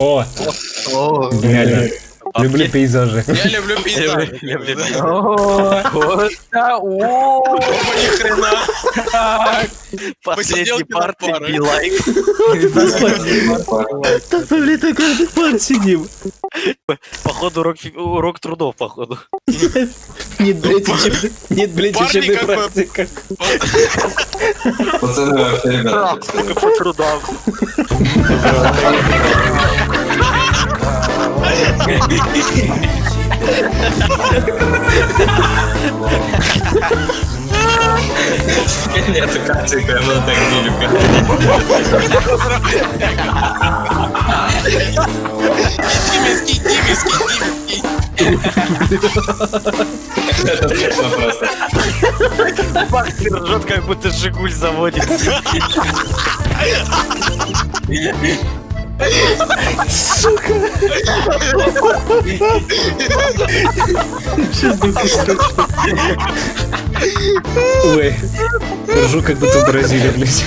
О, О, реально. Люблю пейзажи. Я люблю пейзаж. люблю ни хрена. Последний Посиделки над парт парой. и лайк. Так мы, блин, так каждый пар сидим. Походу урок, урок трудов, походу. Нет, блядь, учеб- нет, блядь, учебной практика. Пацаны, вообще, ребята, по трудам. Нет, картинка, я была так Диме, скинь, Диме, скинь. Это смешно просто. Бахтер ржет, как будто Жигуль заводится. Ой, ржу, как будто в Бразилии, блядь.